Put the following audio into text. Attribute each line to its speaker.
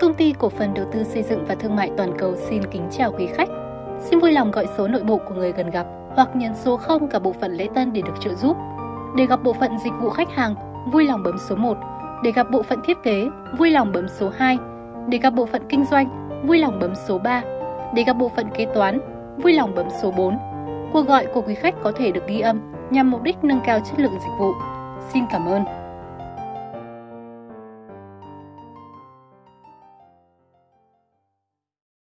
Speaker 1: Công ty cổ phần đầu tư xây dựng và thương mại toàn cầu xin kính chào quý khách. Xin vui lòng gọi số nội bộ của người gần gặp hoặc nhấn số 0 cả bộ phận lễ tân để được trợ giúp. Để gặp bộ phận dịch vụ khách hàng, vui lòng bấm số 1. Để gặp bộ phận thiết kế, vui lòng bấm số 2. Để gặp bộ phận kinh doanh, vui lòng bấm số 3. Để gặp bộ phận kế toán, vui lòng bấm số 4. Cuộc gọi của quý khách có thể được ghi âm nhằm mục đích nâng cao chất lượng dịch vụ. Xin cảm ơn.